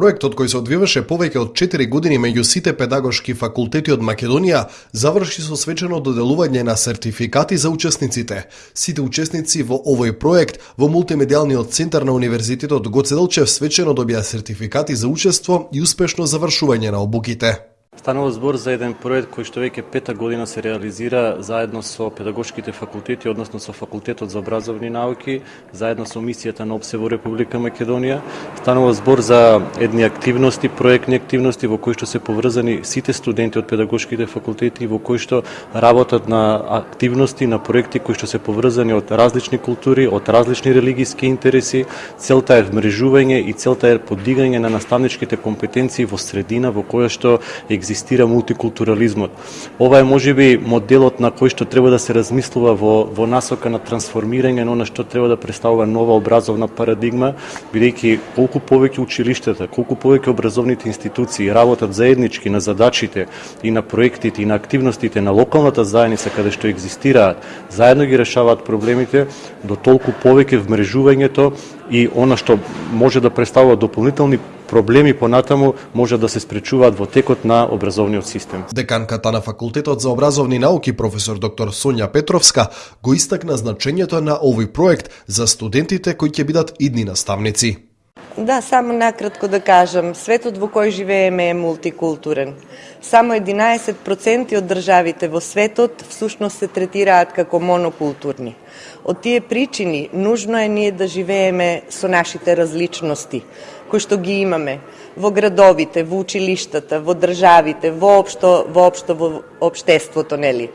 Проектот кој се одвиваше повеќе од 4 години меѓу сите педагошки факултети од Македонија заврши со свечено доделување на сертификати за учесниците. Сите учесници во овој проект во мултимедијалниот центар на Универзитетот Гоце Делчев свечено добија сертификати за учество и успешно завршување на обуките. Станува збор за еден проект кој што веќе пета година се реализира заедно со педагошките факултети, односно со факултетот за образовни науки, заедно со мисијата на ОПСЕ во Република Македонија. Станува збор за едни активности, проектни активности во кои што се поврзани сите студенти од педагошките факултети во кои што работат на активности, на проекти кои што се поврзани од различни култури, од различни религиски интереси. Целта е вмрежување и целта е подигање на наставничките компетенции во средина во која што екзистира екзистира мултикултурализмот. Ова е можеби моделот на кој што треба да се размислува во во насока на трансформирање на она што треба да представува нова образовна парадигма, бидејќи колку повеќе училиштата, колку повеќе образовните институции работат заеднички на задачите и на проектите и на активностите на локалната заедница каде што екзистираат, заедно ги решаваат проблемите, до толку повеќе вмрежувањето и она што може да представува дополнителни проблеми понатаму може да се спречуваат во текот на образовниот систем. Деканката на факултетот за образовни науки професор доктор Сонја Петровска го истакна значењето на овој проект за студентите кои ќе бидат идни наставници. Да, само накратко да кажам, светот во кој живееме е мултикултурен. Само 11% од државите во светот всушност се третираат како монокултурни. Од тие причини, нужно е ние да живееме со нашите различности, кои што ги имаме во градовите, во училиштата, во државите, воопшто, воопшто во обштеството, нели?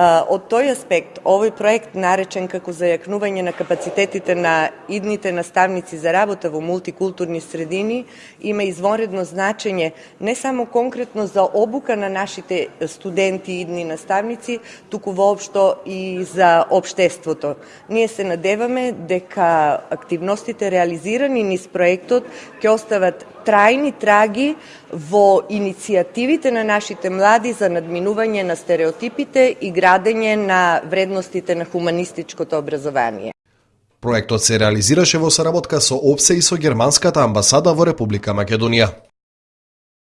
Од тој аспект, овој проект наречен како зајакнување на капацитетите на идните наставници за работа во мултикултурни средини има извонредно значење не само конкретно за обука на нашите студенти и идни наставници, туку воопшто и за обштеството. Ние се надеваме дека активностите реализирани низ проектот ќе остават трајни траги во иницијативите на нашите млади за надминување на стереотипите и градење на вредностите на хуманистичкото образование. Проектот се реализираше во соработка со ОПСЕ и со Германската амбасада во Република Македонија.